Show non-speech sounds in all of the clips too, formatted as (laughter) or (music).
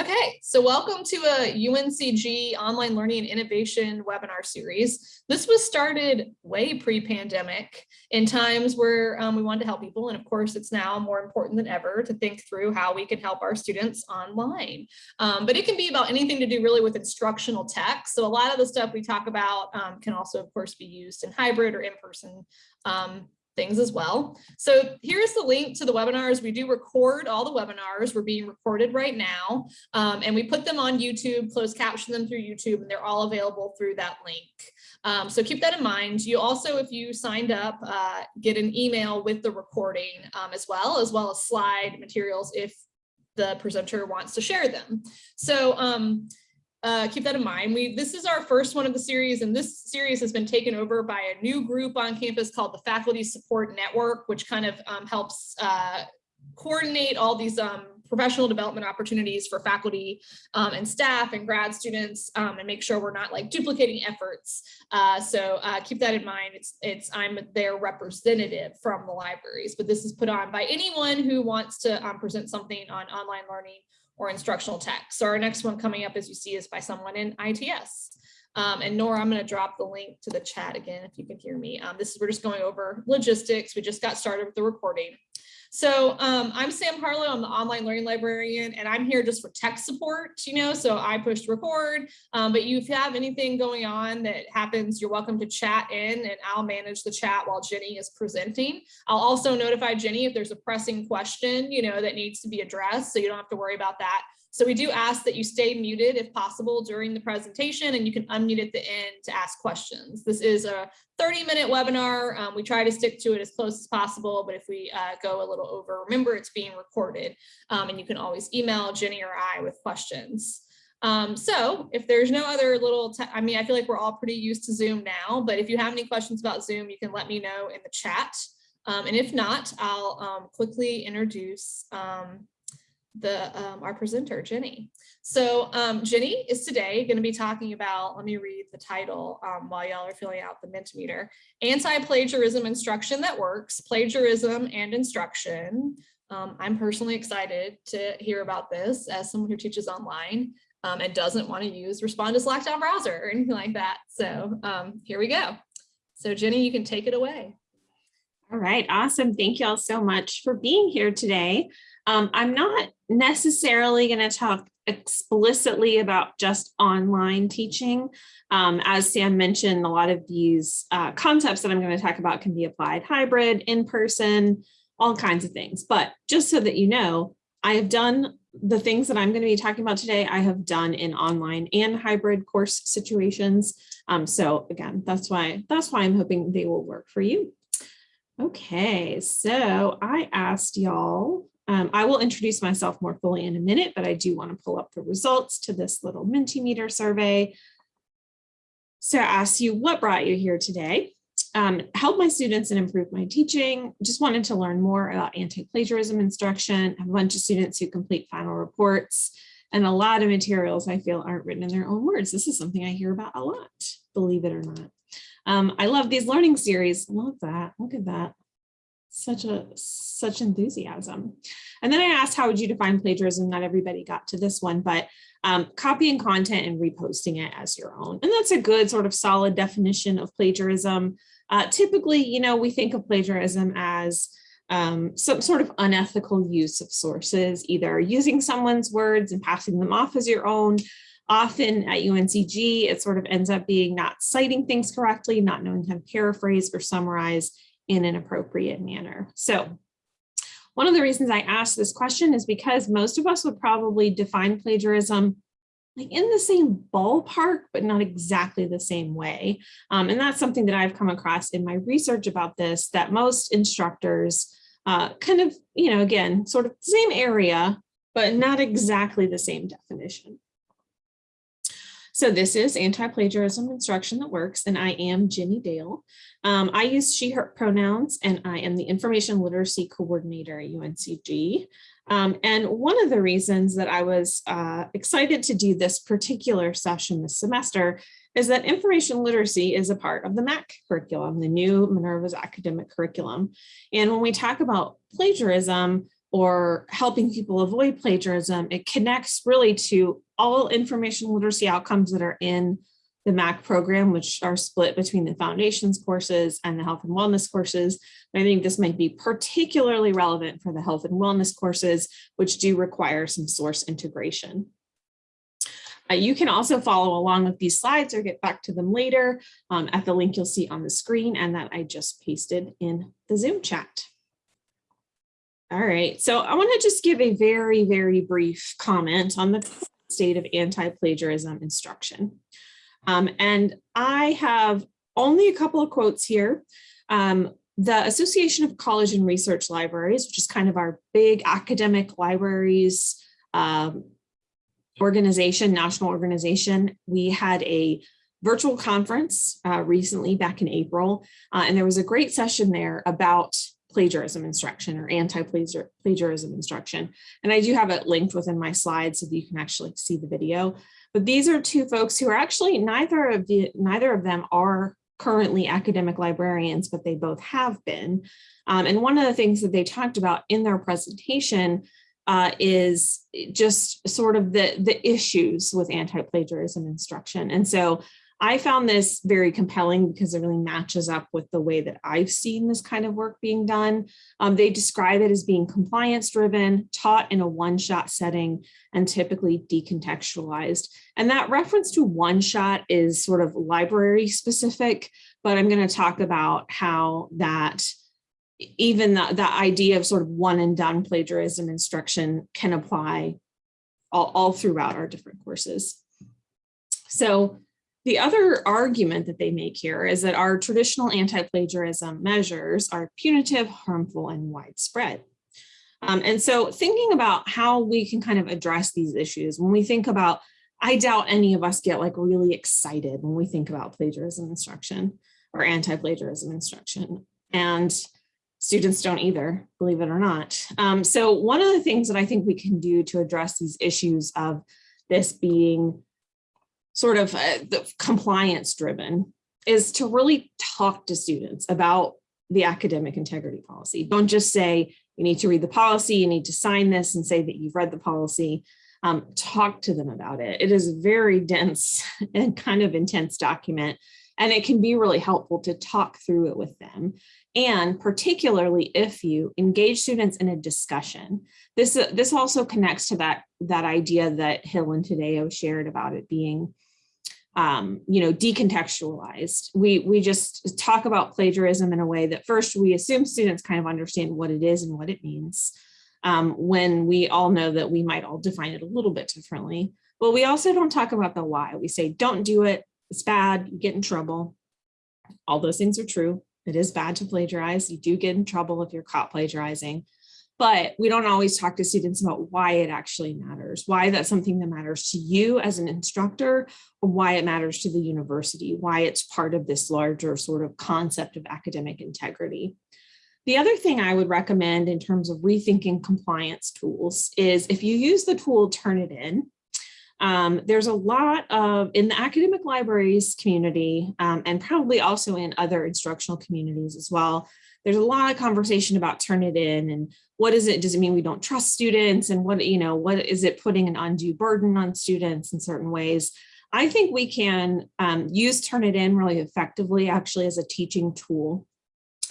Okay, so welcome to a UNCG online learning and innovation webinar series. This was started way pre-pandemic in times where um, we wanted to help people. And of course, it's now more important than ever to think through how we can help our students online. Um, but it can be about anything to do really with instructional tech. So a lot of the stuff we talk about um, can also, of course, be used in hybrid or in-person um, things as well. So here's the link to the webinars. We do record all the webinars. We're being recorded right now. Um, and we put them on YouTube, closed caption them through YouTube, and they're all available through that link. Um, so keep that in mind. You also, if you signed up, uh, get an email with the recording um, as well, as well as slide materials if the presenter wants to share them. So um, uh, keep that in mind. We This is our first one of the series, and this series has been taken over by a new group on campus called the Faculty Support Network, which kind of um, helps uh, coordinate all these um, professional development opportunities for faculty um, and staff and grad students um, and make sure we're not like duplicating efforts. Uh, so uh, keep that in mind. It's, it's I'm their representative from the libraries, but this is put on by anyone who wants to um, present something on online learning or instructional tech. So our next one coming up, as you see, is by someone in ITS. Um, and Nora, I'm going to drop the link to the chat again, if you can hear me. Um, this is, we're just going over logistics. We just got started with the recording. So um, I'm Sam Harlow, I'm the online learning librarian, and I'm here just for tech support, you know, so I pushed record, um, but if you have anything going on that happens, you're welcome to chat in and I'll manage the chat while Jenny is presenting. I'll also notify Jenny if there's a pressing question, you know, that needs to be addressed, so you don't have to worry about that. So we do ask that you stay muted if possible during the presentation and you can unmute at the end to ask questions. This is a 30 minute webinar. Um, we try to stick to it as close as possible, but if we uh, go a little over, remember it's being recorded um, and you can always email Jenny or I with questions. Um, so if there's no other little, I mean, I feel like we're all pretty used to Zoom now, but if you have any questions about Zoom, you can let me know in the chat. Um, and if not, I'll um, quickly introduce um, the um, our presenter, Jenny. So um, Jenny is today going to be talking about, let me read the title um, while y'all are filling out the Mentimeter, Anti-Plagiarism Instruction That Works, Plagiarism and Instruction. Um, I'm personally excited to hear about this as someone who teaches online um, and doesn't want to use Respondus LockDown browser or anything like that. So um, here we go. So Jenny, you can take it away. All right, awesome. Thank you all so much for being here today. Um, I'm not necessarily going to talk explicitly about just online teaching. Um, as Sam mentioned, a lot of these uh, concepts that I'm going to talk about can be applied hybrid, in person, all kinds of things. But just so that you know, I have done the things that I'm going to be talking about today, I have done in online and hybrid course situations. Um, so again, that's why that's why I'm hoping they will work for you. Okay, so I asked y'all um, I will introduce myself more fully in a minute, but I do want to pull up the results to this little Mentimeter survey. So I asked you what brought you here today. Um, help my students and improve my teaching. Just wanted to learn more about anti-plagiarism instruction. Have a bunch of students who complete final reports and a lot of materials I feel aren't written in their own words. This is something I hear about a lot, believe it or not. Um, I love these learning series. Love that. Look at that such a such enthusiasm. And then I asked, how would you define plagiarism? Not everybody got to this one, but um, copying content and reposting it as your own. And that's a good sort of solid definition of plagiarism. Uh, typically, you know, we think of plagiarism as um, some sort of unethical use of sources, either using someone's words and passing them off as your own. Often at UNCG, it sort of ends up being not citing things correctly, not knowing how to paraphrase or summarize, in an appropriate manner. So one of the reasons I asked this question is because most of us would probably define plagiarism like in the same ballpark, but not exactly the same way. Um, and that's something that I've come across in my research about this, that most instructors uh, kind of, you know, again, sort of the same area, but not exactly the same definition. So this is anti-plagiarism instruction that works, and I am Jenny Dale. Um, I use she, her pronouns, and I am the information literacy coordinator at UNCG. Um, and one of the reasons that I was uh, excited to do this particular session this semester is that information literacy is a part of the MAC curriculum, the new Minerva's academic curriculum. And when we talk about plagiarism, or helping people avoid plagiarism, it connects really to all information literacy outcomes that are in the MAC program, which are split between the foundations courses and the health and wellness courses. I think this might be particularly relevant for the health and wellness courses, which do require some source integration. Uh, you can also follow along with these slides or get back to them later um, at the link you'll see on the screen and that I just pasted in the Zoom chat. All right, so I want to just give a very, very brief comment on the state of anti-plagiarism instruction. Um, and I have only a couple of quotes here. Um, the Association of College and Research Libraries, which is kind of our big academic libraries um, organization, national organization, we had a virtual conference uh, recently back in April, uh, and there was a great session there about plagiarism instruction or anti-plagiarism instruction. And I do have it linked within my slides so that you can actually see the video. But these are two folks who are actually neither of the neither of them are currently academic librarians, but they both have been. Um, and one of the things that they talked about in their presentation uh, is just sort of the, the issues with anti-plagiarism instruction. And so I found this very compelling because it really matches up with the way that I've seen this kind of work being done. Um, they describe it as being compliance driven, taught in a one-shot setting, and typically decontextualized. And that reference to one shot is sort of library specific, but I'm going to talk about how that even the, the idea of sort of one and done plagiarism instruction can apply all, all throughout our different courses. So the other argument that they make here is that our traditional anti-plagiarism measures are punitive, harmful, and widespread. Um, and so thinking about how we can kind of address these issues, when we think about, I doubt any of us get like really excited when we think about plagiarism instruction or anti-plagiarism instruction. And students don't either, believe it or not. Um, so one of the things that I think we can do to address these issues of this being sort of uh, the compliance driven is to really talk to students about the academic integrity policy. Don't just say, you need to read the policy, you need to sign this and say that you've read the policy. Um, talk to them about it. It is a very dense (laughs) and kind of intense document, and it can be really helpful to talk through it with them. And particularly if you engage students in a discussion, this, uh, this also connects to that, that idea that Hill and Tadeo shared about it being um, you know, decontextualized. We, we just talk about plagiarism in a way that first we assume students kind of understand what it is and what it means um, when we all know that we might all define it a little bit differently. But we also don't talk about the why. We say, don't do it, it's bad, you get in trouble. All those things are true. It is bad to plagiarize. You do get in trouble if you're caught plagiarizing but we don't always talk to students about why it actually matters, why that's something that matters to you as an instructor, or why it matters to the university, why it's part of this larger sort of concept of academic integrity. The other thing I would recommend in terms of rethinking compliance tools is if you use the tool Turnitin, um, there's a lot of, in the academic libraries community, um, and probably also in other instructional communities as well, there's a lot of conversation about Turnitin and what is it? Does it mean we don't trust students? And what, you know, what is it putting an undue burden on students in certain ways? I think we can um, use Turnitin really effectively actually as a teaching tool,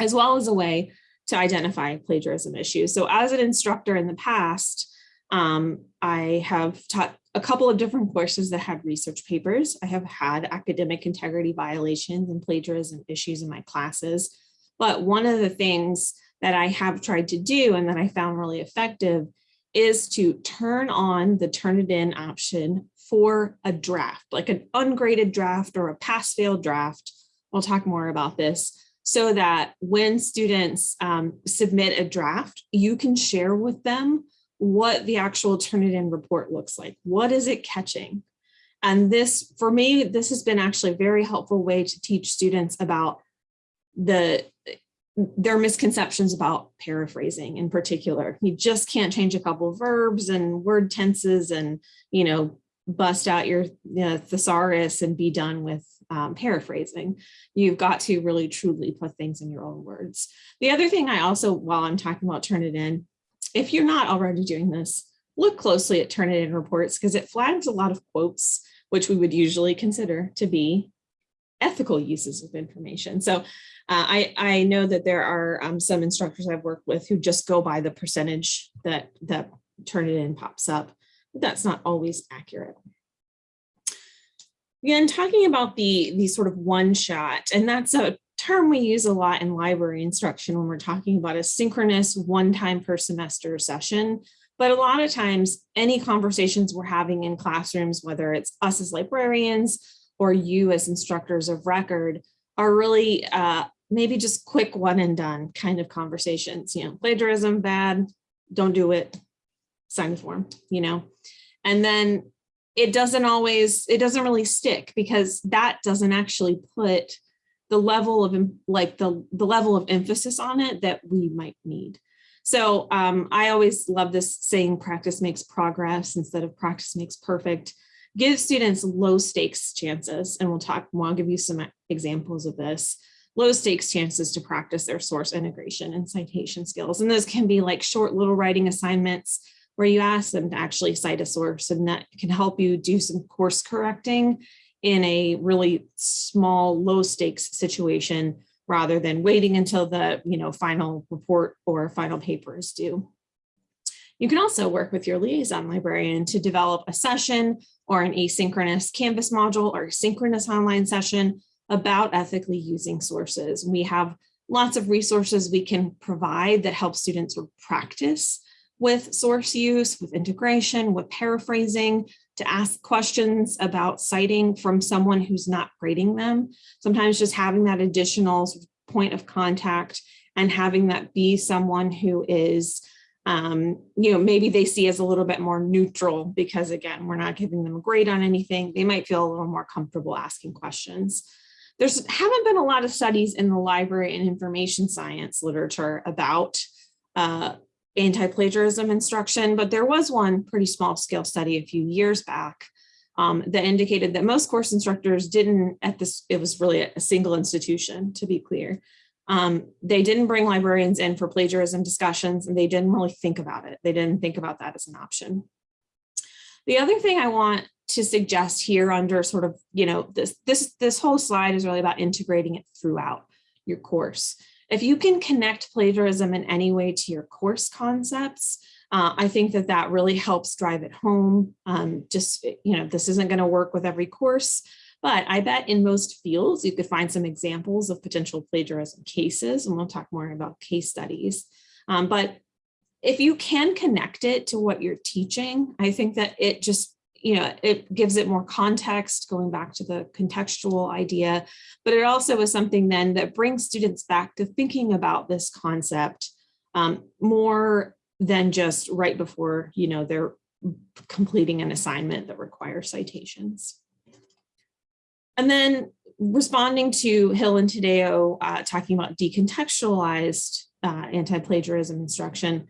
as well as a way to identify plagiarism issues. So as an instructor in the past, um, I have taught a couple of different courses that had research papers. I have had academic integrity violations and plagiarism issues in my classes. But one of the things that I have tried to do and that I found really effective is to turn on the Turnitin option for a draft, like an ungraded draft or a pass fail draft. We'll talk more about this so that when students um, submit a draft, you can share with them what the actual Turnitin report looks like. What is it catching? And this, for me, this has been actually a very helpful way to teach students about the there are misconceptions about paraphrasing in particular. You just can't change a couple of verbs and word tenses and, you know, bust out your thesaurus and be done with um, paraphrasing. You've got to really truly put things in your own words. The other thing I also, while I'm talking about Turnitin, if you're not already doing this, look closely at Turnitin reports because it flags a lot of quotes, which we would usually consider to be ethical uses of information. So uh, I, I know that there are um, some instructors I've worked with who just go by the percentage that, that Turnitin pops up, but that's not always accurate. Again, talking about the, the sort of one shot, and that's a term we use a lot in library instruction when we're talking about a synchronous one time per semester session. But a lot of times, any conversations we're having in classrooms, whether it's us as librarians or you as instructors of record, are really uh, maybe just quick one and done kind of conversations. You know, plagiarism, bad, don't do it, sign the form, you know. And then it doesn't always, it doesn't really stick because that doesn't actually put the level of like the, the level of emphasis on it that we might need. So um, I always love this saying practice makes progress instead of practice makes perfect. Give students low stakes chances and we'll talk I'll give you some examples of this. Low stakes chances to practice their source integration and citation skills. And those can be like short little writing assignments where you ask them to actually cite a source and that can help you do some course correcting in a really small, low stakes situation rather than waiting until the you know, final report or final paper is due. You can also work with your liaison librarian to develop a session or an asynchronous Canvas module or synchronous online session about ethically using sources. We have lots of resources we can provide that help students practice with source use, with integration, with paraphrasing, to ask questions about citing from someone who's not grading them. Sometimes just having that additional point of contact and having that be someone who is, um, you know, maybe they see as a little bit more neutral because again, we're not giving them a grade on anything. They might feel a little more comfortable asking questions. There's haven't been a lot of studies in the library and information science literature about uh, anti-plagiarism instruction, but there was one pretty small scale study a few years back um, that indicated that most course instructors didn't at this, it was really a single institution to be clear. Um, they didn't bring librarians in for plagiarism discussions and they didn't really think about it. They didn't think about that as an option. The other thing I want to suggest here under sort of, you know, this, this, this whole slide is really about integrating it throughout your course. If you can connect plagiarism in any way to your course concepts, uh, I think that that really helps drive it home. Um, just, you know, this isn't going to work with every course, but I bet in most fields, you could find some examples of potential plagiarism cases, and we'll talk more about case studies. Um, but if you can connect it to what you're teaching, I think that it just you know, it gives it more context, going back to the contextual idea, but it also is something then that brings students back to thinking about this concept um, more than just right before, you know, they're completing an assignment that requires citations. And then responding to Hill and Tadeo uh, talking about decontextualized uh, anti-plagiarism instruction,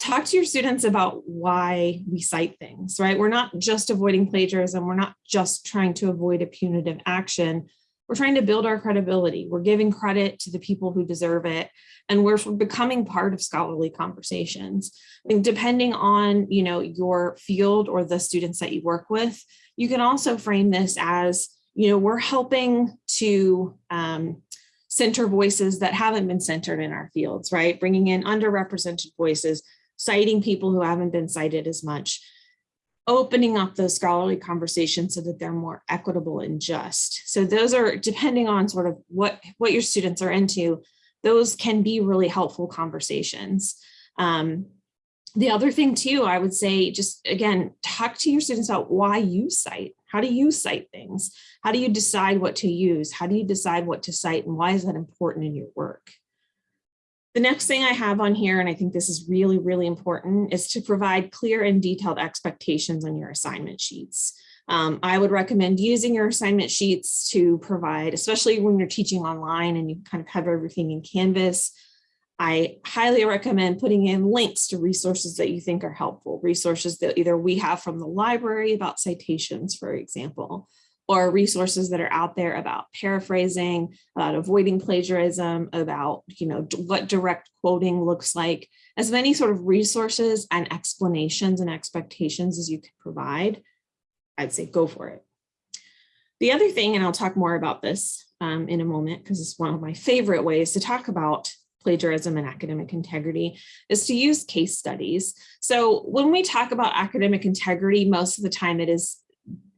talk to your students about why we cite things, right? We're not just avoiding plagiarism. We're not just trying to avoid a punitive action. We're trying to build our credibility. We're giving credit to the people who deserve it. And we're becoming part of scholarly conversations. And depending on, you know, your field or the students that you work with, you can also frame this as, you know, we're helping to um, center voices that haven't been centered in our fields, right? Bringing in underrepresented voices, citing people who haven't been cited as much, opening up those scholarly conversations so that they're more equitable and just. So those are depending on sort of what, what your students are into, those can be really helpful conversations. Um, the other thing too, I would say, just again, talk to your students about why you cite. How do you cite things? How do you decide what to use? How do you decide what to cite and why is that important in your work? The next thing I have on here, and I think this is really, really important, is to provide clear and detailed expectations on your assignment sheets. Um, I would recommend using your assignment sheets to provide, especially when you're teaching online and you kind of have everything in Canvas. I highly recommend putting in links to resources that you think are helpful, resources that either we have from the library about citations, for example, or resources that are out there about paraphrasing, about avoiding plagiarism, about you know what direct quoting looks like, as many sort of resources and explanations and expectations as you can provide, I'd say go for it. The other thing, and I'll talk more about this um, in a moment because it's one of my favorite ways to talk about plagiarism and academic integrity is to use case studies. So when we talk about academic integrity, most of the time it is,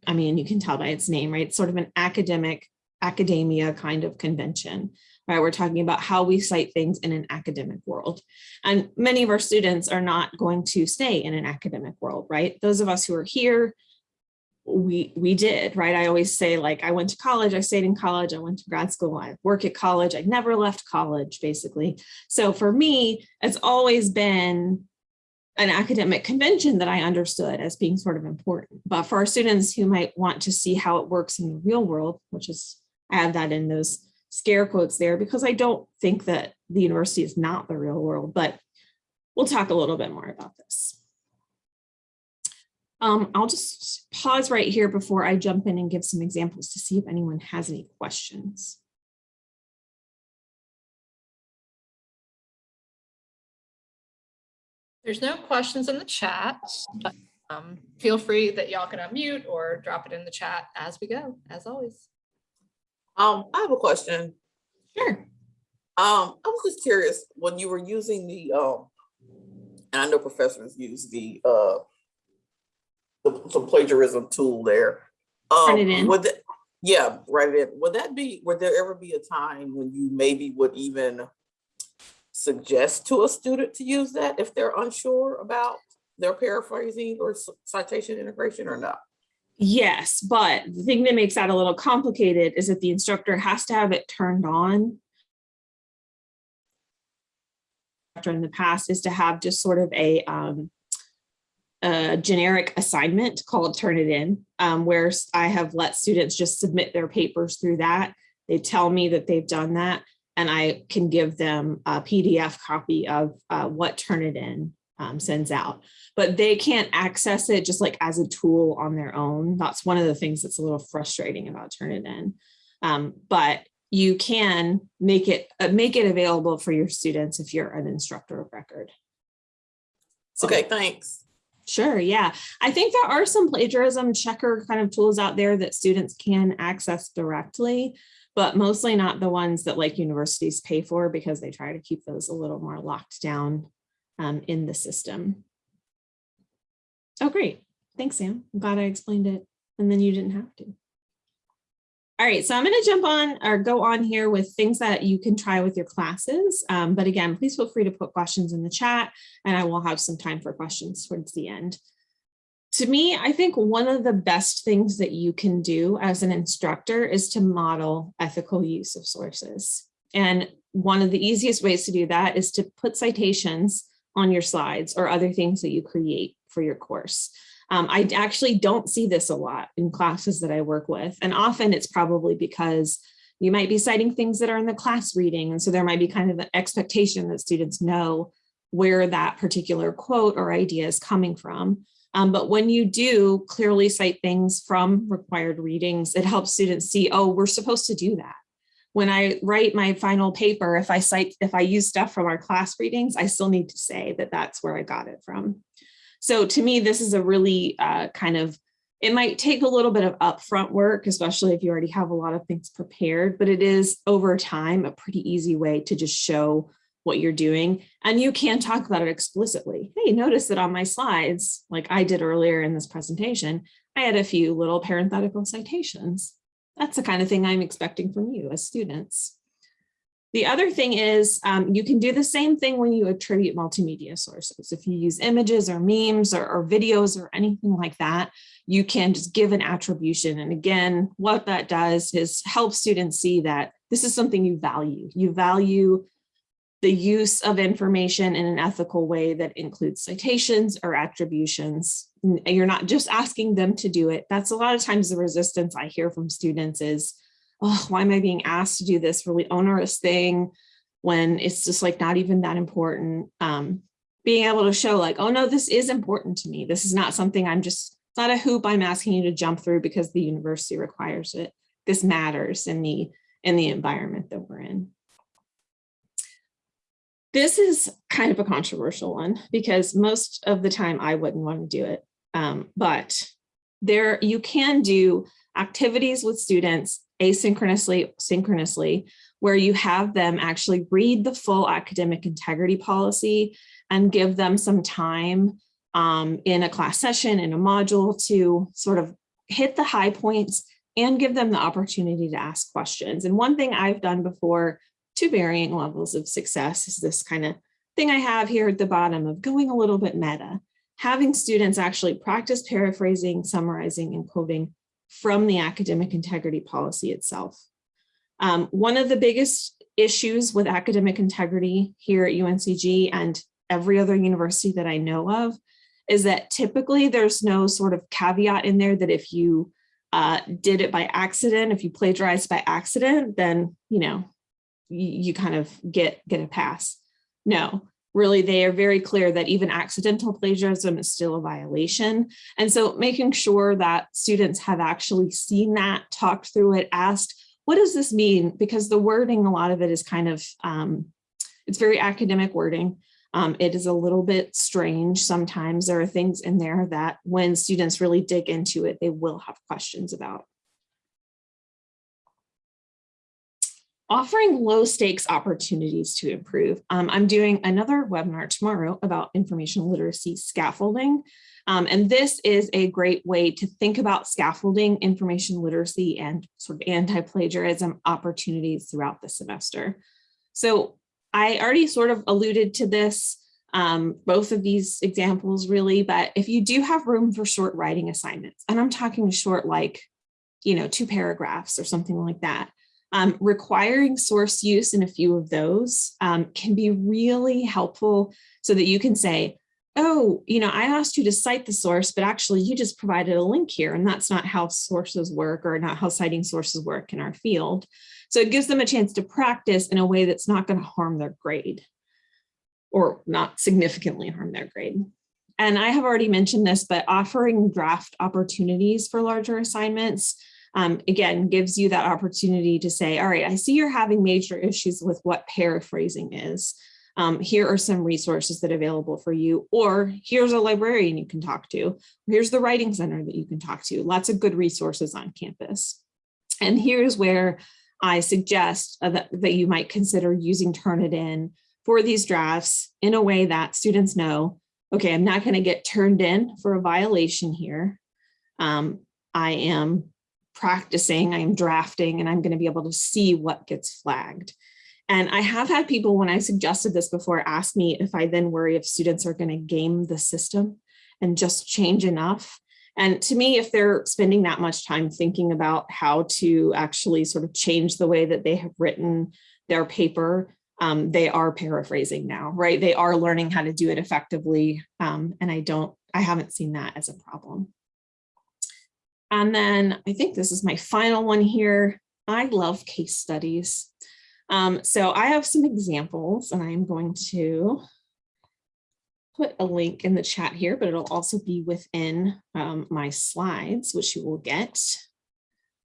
I mean, you can tell by its name, right? It's sort of an academic, academia kind of convention, right? We're talking about how we cite things in an academic world. And many of our students are not going to stay in an academic world, right? Those of us who are here, we we did right i always say like i went to college i stayed in college i went to grad school i work at college i never left college basically so for me it's always been an academic convention that i understood as being sort of important but for our students who might want to see how it works in the real world which is i have that in those scare quotes there because i don't think that the university is not the real world but we'll talk a little bit more about this um, I'll just pause right here before I jump in and give some examples to see if anyone has any questions. There's no questions in the chat, but um, feel free that y'all can unmute or drop it in the chat as we go, as always. Um, I have a question. Sure. Um, I was just curious, when you were using the, um, and I know professors use the, uh, the- some plagiarism tool there. Turn Um, it in. Would that, yeah, write it in. Would that be, would there ever be a time when you maybe would even suggest to a student to use that if they're unsure about their paraphrasing or citation integration or not? Yes, but the thing that makes that a little complicated is that the instructor has to have it turned on. In the past is to have just sort of a um, a generic assignment called Turn It In, um, where I have let students just submit their papers through that. They tell me that they've done that, and I can give them a PDF copy of uh, what Turnitin um, sends out. But they can't access it just like as a tool on their own. That's one of the things that's a little frustrating about Turnitin. Um, but you can make it uh, make it available for your students if you're an instructor of record. So- Okay, thanks. Sure, yeah. I think there are some plagiarism checker kind of tools out there that students can access directly, but mostly not the ones that like universities pay for because they try to keep those a little more locked down um, in the system. Oh, great. Thanks, Sam. I'm glad I explained it and then you didn't have to. All right, so I'm going to jump on or go on here with things that you can try with your classes. Um, but again, please feel free to put questions in the chat and I will have some time for questions towards the end. To me, I think one of the best things that you can do as an instructor is to model ethical use of sources. And one of the easiest ways to do that is to put citations on your slides or other things that you create for your course. Um, I actually don't see this a lot in classes that I work with. And often it's probably because you might be citing things that are in the class reading. And so there might be kind of an expectation that students know where that particular quote or idea is coming from. Um, but when you do clearly cite things from required readings, it helps students see, oh, we're supposed to do that. When I write my final paper, if I cite, if I use stuff from our class readings, I still need to say that that's where I got it from. So to me, this is a really uh, kind of, it might take a little bit of upfront work, especially if you already have a lot of things prepared, but it is over time a pretty easy way to just show what you're doing. And you can talk about it explicitly. Hey, notice that on my slides, like I did earlier in this presentation, I had a few little parenthetical citations. That's the kind of thing I'm expecting from you as students. The other thing is um, you can do the same thing when you attribute multimedia sources. If you use images or memes or, or videos or anything like that, you can just give an attribution. And again, what that does is help students see that this is something you value. You value the use of information in an ethical way that includes citations or attributions. You're not just asking them to do it. That's a lot of times the resistance I hear from students is, oh, why am I being asked to do this really onerous thing when it's just like not even that important? Um, being able to show like, oh no, this is important to me. This is not something I'm just It's not a hoop I'm asking you to jump through because the university requires it. This matters in the, in the environment that we're in. This is kind of a controversial one because most of the time I wouldn't want to do it. Um, but there you can do activities with students asynchronously, synchronously, where you have them actually read the full academic integrity policy and give them some time um, in a class session, in a module to sort of hit the high points and give them the opportunity to ask questions. And one thing I've done before to varying levels of success is this kind of thing I have here at the bottom of going a little bit meta, having students actually practice paraphrasing, summarizing, and quoting from the academic integrity policy itself. Um, one of the biggest issues with academic integrity here at UNCG and every other university that I know of is that typically there's no sort of caveat in there that if you uh, did it by accident, if you plagiarized by accident, then, you know, you, kind of get, get a pass. No, really, they are very clear that even accidental plagiarism is still a violation. And so making sure that students have actually seen that, talked through it, asked, what does this mean? Because the wording, a lot of it is kind of, um, it's very academic wording. Um, it is a little bit strange. Sometimes there are things in there that when students really dig into it, they will have questions about. Offering low stakes opportunities to improve. Um, I'm doing another webinar tomorrow about information literacy scaffolding. Um, and this is a great way to think about scaffolding information literacy and sort of anti-plagiarism opportunities throughout the semester. So I already sort of alluded to this, um, both of these examples really, but if you do have room for short writing assignments, and I'm talking short like, you know, two paragraphs or something like that, um, requiring source use in a few of those um, can be really helpful so that you can say, oh, you know, I asked you to cite the source, but actually you just provided a link here and that's not how sources work or not how citing sources work in our field. So it gives them a chance to practice in a way that's not going to harm their grade or not significantly harm their grade. And I have already mentioned this, but offering draft opportunities for larger assignments, um, again, gives you that opportunity to say, all right, I see you're having major issues with what paraphrasing is. Um, here are some resources that are available for you, or here's a librarian you can talk to, here's the writing center that you can talk to, lots of good resources on campus. And here's where I suggest uh, that, that you might consider using Turnitin for these drafts in a way that students know, okay, I'm not going to get turned in for a violation here. Um, I am practicing, I'm drafting, and I'm going to be able to see what gets flagged. And I have had people, when I suggested this before, ask me if I then worry if students are going to game the system and just change enough and to me, if they're spending that much time thinking about how to actually sort of change the way that they have written their paper, um, they are paraphrasing now, right? They are learning how to do it effectively. Um, and I don't, I haven't seen that as a problem. And then I think this is my final one here. I love case studies. Um, so I have some examples and I'm going to put a link in the chat here, but it'll also be within um, my slides, which you will get.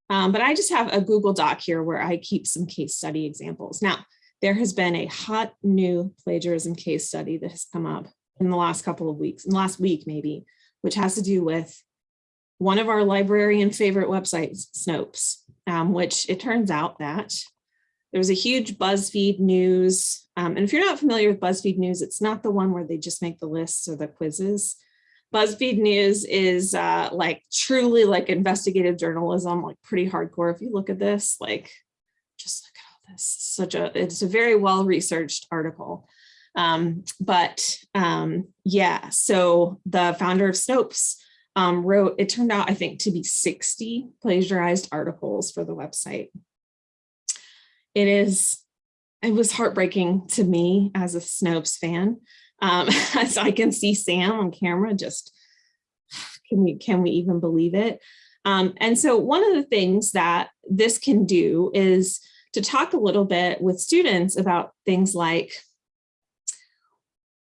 Um, but I just have a Google Doc here where I keep some case study examples. Now, there has been a hot new plagiarism case study that has come up in the last couple of weeks, in the last week maybe, which has to do with one of our librarian favorite websites, Snopes, um, which it turns out that there was a huge BuzzFeed News um, and if you're not familiar with BuzzFeed News, it's not the one where they just make the lists or the quizzes. BuzzFeed News is uh, like truly like investigative journalism, like pretty hardcore. If you look at this, like just look at all this, such a, it's a very well-researched article. Um, but um, yeah, so the founder of Snopes um, wrote, it turned out, I think, to be 60 plagiarized articles for the website. It is it was heartbreaking to me as a Snopes fan. Um, (laughs) as I can see Sam on camera, just can we can we even believe it? Um, and so one of the things that this can do is to talk a little bit with students about things like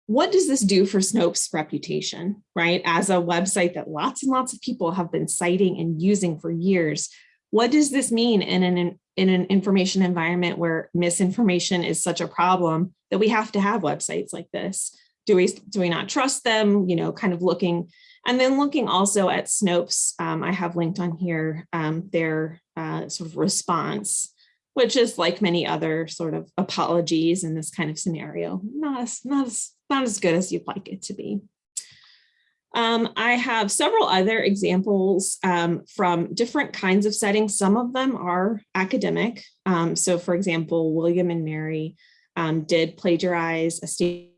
what does this do for Snopes reputation, right? As a website that lots and lots of people have been citing and using for years, what does this mean in an in an information environment where misinformation is such a problem that we have to have websites like this? Do we do we not trust them? You know, kind of looking and then looking also at Snopes. Um, I have linked on here um, their uh, sort of response which is like many other sort of apologies in this kind of scenario, not as, not as, not as good as you'd like it to be. Um, I have several other examples um, from different kinds of settings. Some of them are academic. Um, so for example, William and Mary um, did plagiarize a state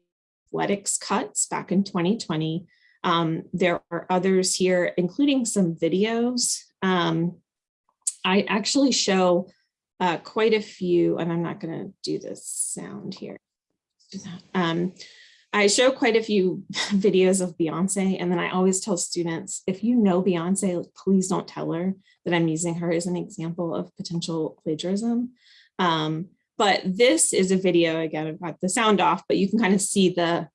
athletics cuts back in 2020. Um, there are others here, including some videos. Um, I actually show uh, quite a few, and I'm not going to do this sound here. Um, I show quite a few (laughs) videos of Beyonce, and then I always tell students, if you know Beyonce, please don't tell her that I'm using her as an example of potential plagiarism. Um, but this is a video, again, I've got the sound off, but you can kind of see the,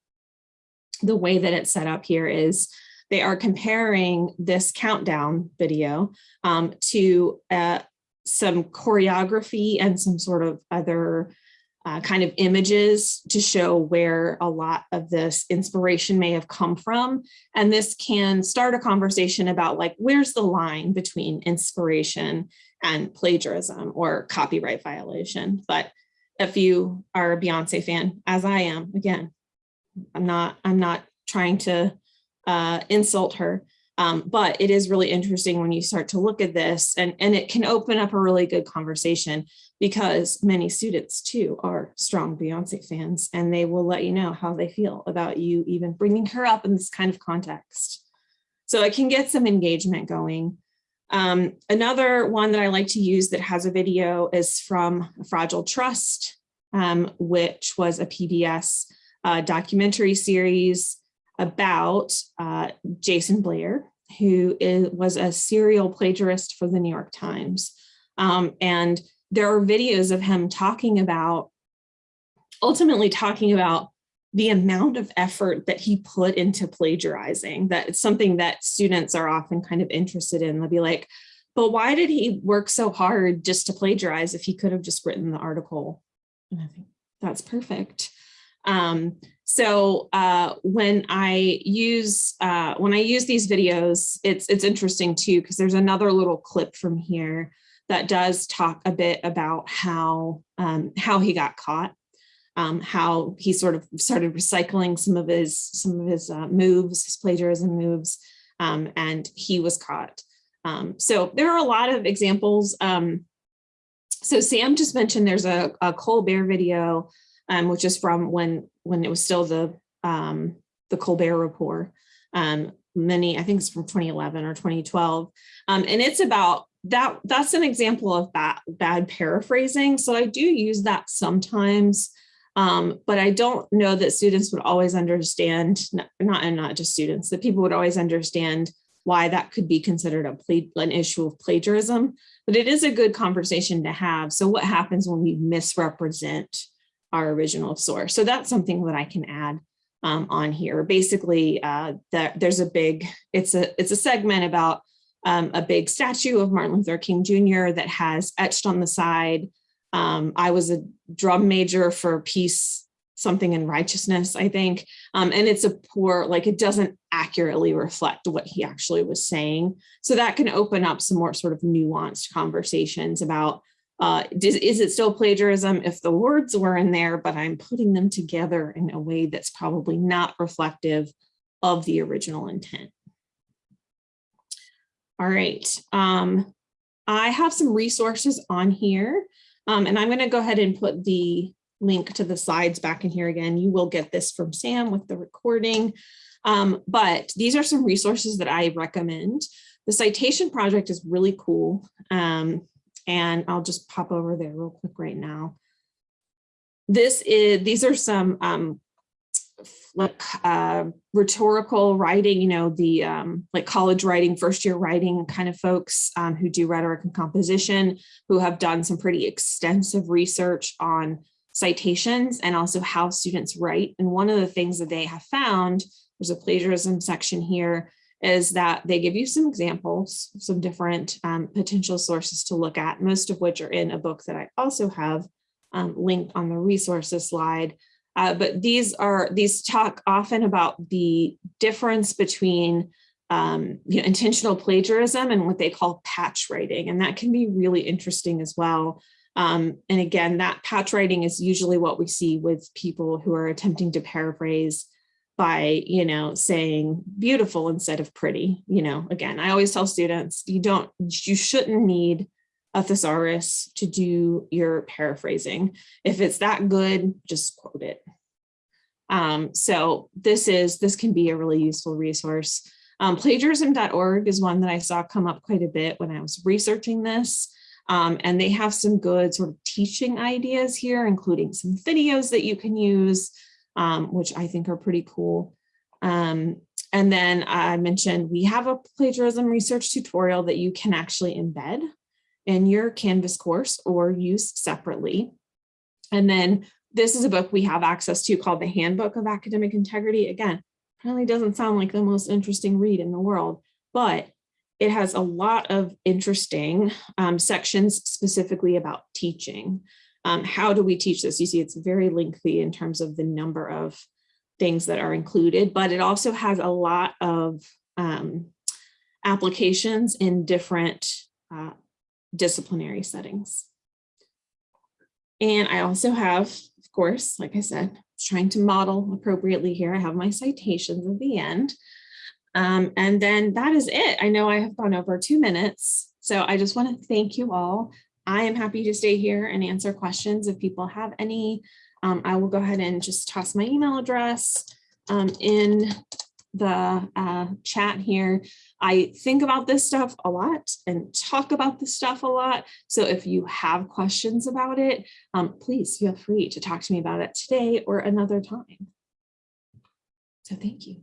the way that it's set up here is they are comparing this countdown video um, to a, some choreography and some sort of other uh, kind of images to show where a lot of this inspiration may have come from. And this can start a conversation about like, where's the line between inspiration and plagiarism or copyright violation. But if you are a Beyonce fan, as I am, again, I'm not, I'm not trying to uh, insult her, um, but it is really interesting when you start to look at this and, and it can open up a really good conversation because many students too are strong Beyonce fans and they will let you know how they feel about you even bringing her up in this kind of context. So it can get some engagement going. Um, another one that I like to use that has a video is from Fragile Trust, um, which was a PBS uh, documentary series about uh, Jayson Blair, who is, was a serial plagiarist for the New York Times. Um, and there are videos of him talking about, ultimately talking about the amount of effort that he put into plagiarizing. That it's something that students are often kind of interested in. They'll be like, but why did he work so hard just to plagiarize if he could have just written the article? And I think that's perfect. Um, so uh, when I use uh, when I use these videos, it's it's interesting too because there's another little clip from here that does talk a bit about how um, how he got caught, um, how he sort of started recycling some of his some of his uh, moves, his plagiarism moves, um, and he was caught. Um, so there are a lot of examples. Um, so Sam just mentioned there's a, a Colbert video um, which is from when when it was still the the Colbert Report. Many, I think it's from 2011 or 2012, um, and it's about that. That's an example of bad bad paraphrasing. So I do use that sometimes. Um, but I don't know that students would always understand, not and not just students, that people would always understand why that could be considered a an issue of plagiarism, but it is a good conversation to have. So what happens when we misrepresent our original source. So that's something that I can add um, on here. Basically, uh, that there's a big, it's a, it's a segment about um, a big statue of Martin Luther King Jr. that has etched on the side. Um, I was a drum major for peace, something in righteousness, I think. Um, and it's a poor, like it doesn't accurately reflect what he actually was saying. So that can open up some more sort of nuanced conversations about uh, is, is it still plagiarism if the words were in there, but I'm putting them together in a way that's probably not reflective of the original intent. All right, um, I have some resources on here, um, and I'm going to go ahead and put the link to the slides back in here again. You will get this from Sam with the recording, um, but these are some resources that I recommend. The citation project is really cool. Um, and I'll just pop over there real quick right now. This is, these are some um, uh, rhetorical writing, you know, the um, like college writing, first year writing kind of folks um, who do rhetoric and composition, who have done some pretty extensive research on citations and also how students write. And one of the things that they have found, there's a plagiarism section here, is that they give you some examples, some different um, potential sources to look at, most of which are in a book that I also have um, linked on the resources slide. Uh, but these are, these talk often about the difference between um, you know, intentional plagiarism and what they call patch writing. And that can be really interesting as well. Um, and again, that patch writing is usually what we see with people who are attempting to paraphrase by, you know, saying beautiful instead of pretty, you know, again, I always tell students, you don't, you shouldn't need a thesaurus to do your paraphrasing. If it's that good, just quote it. Um, so this is, this can be a really useful resource. Um, plagiarism.org is one that I saw come up quite a bit when I was researching this. Um, and they have some good sort of teaching ideas here, including some videos that you can use, um, which I think are pretty cool. Um, and then I mentioned we have a plagiarism research tutorial that you can actually embed in your Canvas course or use separately. And then this is a book we have access to called the Handbook of Academic Integrity. Again, probably doesn't sound like the most interesting read in the world, but it has a lot of interesting um, sections specifically about teaching. Um, how do we teach this? You see, it's very lengthy in terms of the number of things that are included, but it also has a lot of um, applications in different uh, disciplinary settings. And I also have, of course, like I said, trying to model appropriately here. I have my citations at the end. Um, and then that is it. I know I have gone over two minutes. So I just want to thank you all. I am happy to stay here and answer questions if people have any. Um, I will go ahead and just toss my email address um, in the uh, chat here. I think about this stuff a lot and talk about this stuff a lot. So if you have questions about it, um, please feel free to talk to me about it today or another time. So thank you.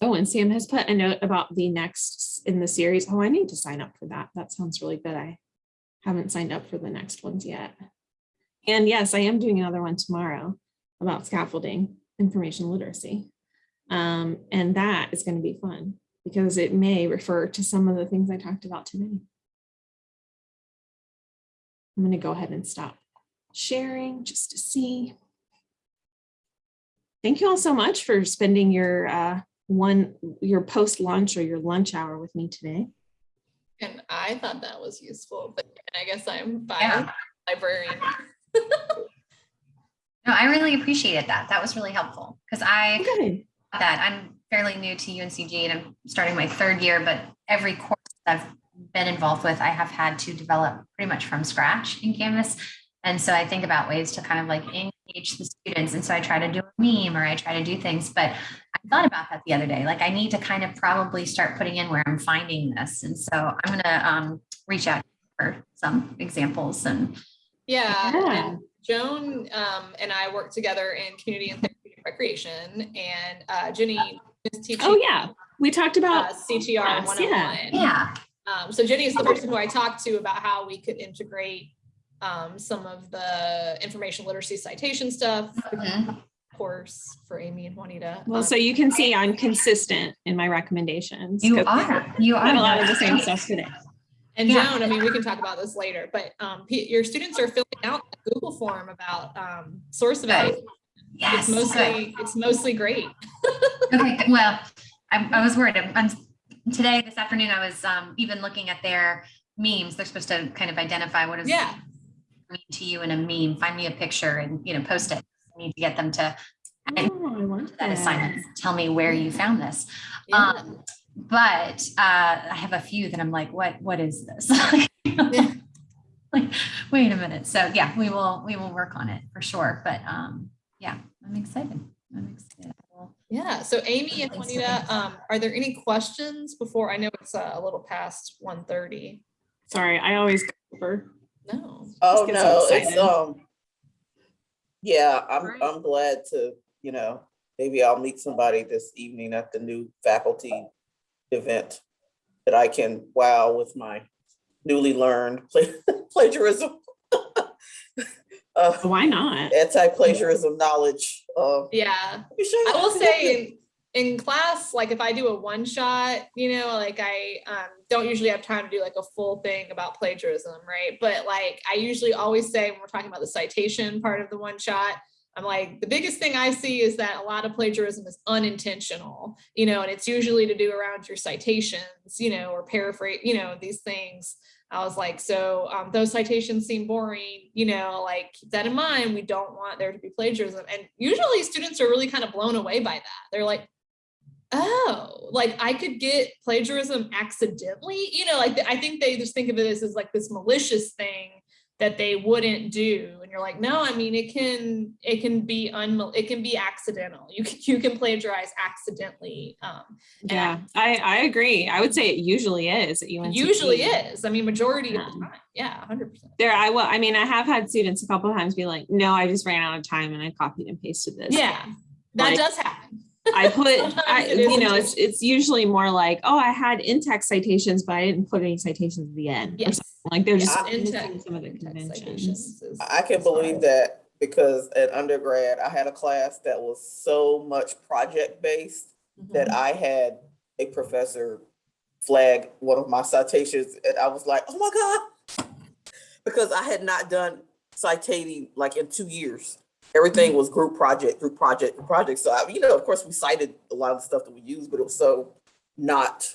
Oh, and Sam has put a note about the next in the series. Oh, I need to sign up for that. That sounds really good. I haven't signed up for the next ones yet. And yes, I am doing another one tomorrow about scaffolding information literacy. Um, and that is going to be fun because it may refer to some of the things I talked about today. I'm going to go ahead and stop sharing just to see. Thank you all so much for spending your uh, one your post lunch or your lunch hour with me today. And I thought that was useful, but I guess I'm Yeah. librarian. (laughs) No, I really appreciated that. That was really helpful because I Good. That I'm fairly new to UNCG and I'm starting my third year, but every course I've been involved with, I have had to develop pretty much from scratch in Canvas. And so I think about ways to kind of like engage the students. And so I try to do a meme or I try to do things, but I thought about that the other day. Like I need to kind of probably start putting in where I'm finding this. And so I'm going to um, reach out for some examples and Yeah, Yeah. and Joan um, and I work together in community and recreation, and uh, Jenny is teaching Oh yeah, we talked uh, about CTR Yes, 101. yeah, Um, so Jenny is the person who I talked to about how we could integrate um, some of the information literacy citation stuff, Mhm. course, for Amy and Juanita. well, Um, so you can see I'm consistent in my recommendations. you 'cause are. You we are. had a lot of the same stuff today. And Yeah. Joan, I mean, we can talk about this later, but um, your students are filling out a Google form about um, source evaluation. Yes. It's mostly, it's mostly great. (laughs) Okay, well, I, I was worried. I'm, I'm- today, this afternoon, I was um, even looking at their memes. They're supposed to kind of identify what is Yeah. mean to you in a meme. Find me a picture and you know post it. I need to get them to I- Oh, I want that assignment. Tell me where you found this. Yeah. Um, but uh, I have a few that I'm like, what what is this? (laughs) like, wait a minute. So yeah, we will we will work on it for sure. But um, yeah, I'm excited. I'm excited. We'll- Yeah, so Amy and Thanks, Juanita, um, are there any questions before, I know it's uh, a little past 1:30. Sorry, I always go over. No. Oh, get so no, it's, um, yeah, I'm, Right. I'm glad to, you know, maybe I'll meet somebody this evening at the new faculty event that I can wow with my newly learned (laughs) plagiarism. Uh, Why not? anti-plagiarism knowledge. Uh, Yeah. you sure? I will say in, in class, like if I do a one shot, you know, like I um, don't usually have time to do like a full thing about plagiarism, right? But like I usually always say when we're talking about the citation part of the one shot, I'm like, the biggest thing I see is that a lot of plagiarism is unintentional, you know, and it's usually to do around your citations, you know, or paraphrase, you know, these things. I was like, so um, those citations seem boring, you know, like keep that in mind. We don't want there to be plagiarism. And usually students are really kind of blown away by that. They're like, oh, like I could get plagiarism accidentally, you know, like I think they just think of it as, as like this malicious thing that they wouldn't do. And you're like, no, I mean, it can, it can be un, it can be accidental. You can, you can plagiarize accidentally. Um, Yeah, I, I agree. I would say it usually is at UNC. usually is. I mean, majority of Yeah. the time. Yeah, hundred percent. There, I will, I mean, I have had students a couple of times be like, no, I just ran out of time and I copied and pasted this. Yeah, that Like, does happen. I put, (laughs) I, you know, it's, it's usually more like, oh, I had in-text citations, but I didn't put any citations at the end. Yes. Like they're just Yeah, in-text- some of the conventions. is- I can is believe hard. that because at undergrad, I had a class that was so much project-based that Mhm. I had a professor flag one of my citations and I was like, oh my God. Because I had not done citating like in two years. Everything was group project, group project, group project. So, I, you know, of course, we cited a lot of the stuff that we used, but it was so not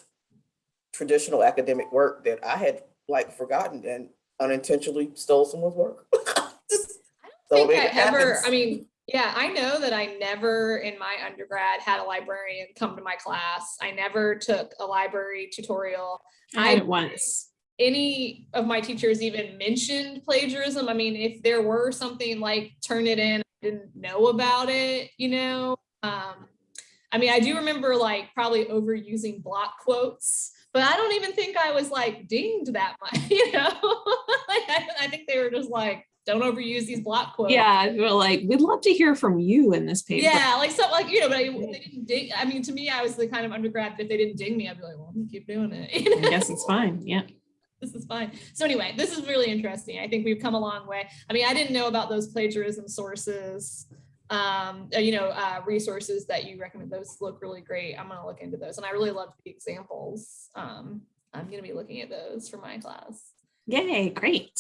traditional academic work that I had like forgotten and unintentionally stole someone's work. (laughs) Just- I so think it I ever. I mean, yeah, I know that I never in my undergrad had a librarian come to my class. I never took a library tutorial. I had it once. Any of my teachers even mentioned plagiarism. I mean, if there were something like Turnitin, I didn't know about it, you know? Um, I mean, I do remember like probably overusing block quotes, but I don't even think I was like dinged that (laughs) much, you know? Like, I, I think they were just like, don't overuse these block quotes. Yeah, we're like, we'd love to hear from you in this paper. Yeah, like so, like you know, but I, they didn't ding. I mean, to me, I was the kind of undergrad. that If they didn't ding me, I'd be like, well, I'm gonna keep doing it. (laughs) You I guess it's fine. Yeah. This is fine. So anyway, this is really interesting. I think we've come a long way. I mean, I didn't know about those plagiarism sources, um, uh, you know, uh, resources that you recommend. Those look really great. I'm gonna look into those, and I really love the examples. Um, I'm gonna be looking at those for my class. Yay, great.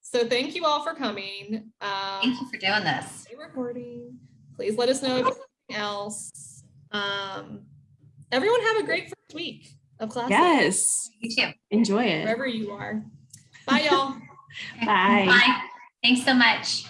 So thank you all for coming. Thank Um, you for doing this. recording. Please let us know if there's anything else. Um, everyone have a great first week of class. Yes. You too. Enjoy it. Wherever you are. Bye, y'all. (laughs) Bye. Bye. Thanks so much.